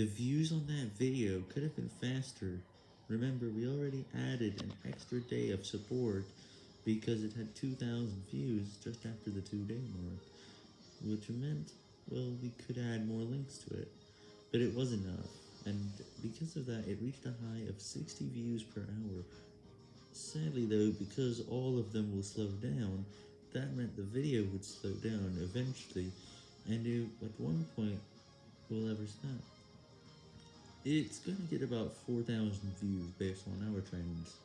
The views on that video could have been faster. Remember, we already added an extra day of support because it had 2,000 views just after the two day mark, which meant, well, we could add more links to it. But it was enough, and because of that, it reached a high of 60 views per hour. Sadly though, because all of them will slow down, that meant the video would slow down eventually, and it, at one point, will ever stop. It's gonna get about 4,000 views based on our trends.